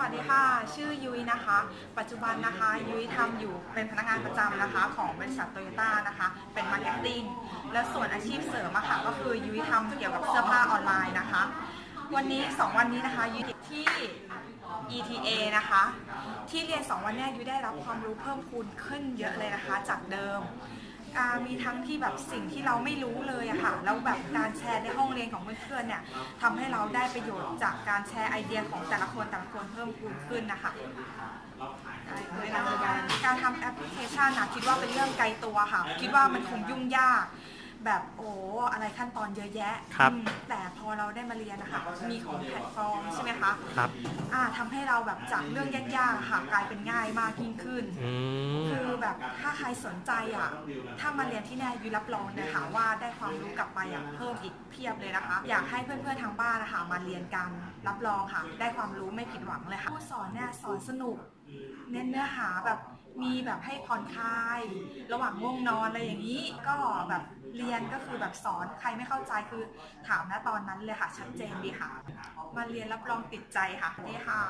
สวัสดีค่ะ ชื่อยุ้ยนะคะ ปัจจุบันนะคะ ยุ้ยทำอยู่เป็นพนักงานประจำนะคะ ของบริษัทโตโยต้านะคะ เป็น marketing แล้วส่วนอาชีพเสริมอะค่ะ ก็คือยุ้ยทำเกี่ยวกับเสื้อผ้าออนไลน์นะคะ วันนี้ 2 วันนี้นะคะยุ้ยที่ ETA นะคะ ที่เรียน 2 วันนี้ยุ้ยได้รับความรู้เพิ่มพูนขึ้นเยอะเลยนะคะ จากเดิม มีทั้งที่แบบสิ่งที่เราไม่รู้เลยอะค่ะแล้วแบบการแชร์ในห้องเรียนของเพื่อนๆเนี่ยทำให้เราได้ประโยชน์จากการแชร์ไอเดียของแต่ละคนแต่ละคนเพิ่มพูนขึ้นนะคะการทำแอปพลิเคชันนะคิดว่าเป็นเรื่องไกลตัวค่ะ คิดว่ามันคงยุ่งยาก แบบโอ้อะไรขั้นตอนเยอะแยะ ครับอืมแต่พอเราได้มาเรียนนะคะมีของแพลตฟอร์มใช่ไหมคะครับอ่าทำให้เราแบบจากเรื่องยากๆอะค่ะกลายเป็นง่ายมากยิ่งขึ้น อืม คือแบบถ้าใครสนใจอะ ถ้ามาเรียนที่เนี่ยยุ้ยรับรองเลยค่ะว่าได้ความรู้กลับไปอะเพิ่มอีกเพียบเลยนะคะ อยากให้เพื่อนๆทางบ้านนะคะมาเรียนกันรับรองค่ะ ได้ความรู้ไม่ผิดหวังเลยค่ะผู้สอนเนี่ยสอนสนุก เน้นเนื้อหาแบบ มีแบบให้ผ่อนคลาย ระหว่างง่วงนอนอะไรอย่างนี้ ก็แบบเรียนก็คือแบบสอนใครไม่เข้าใจคือถามนะตอนนั้นเลยค่ะชัดเจนดีค่ะ มาเรียนรับรองติดใจค่ะนี่ค่ะ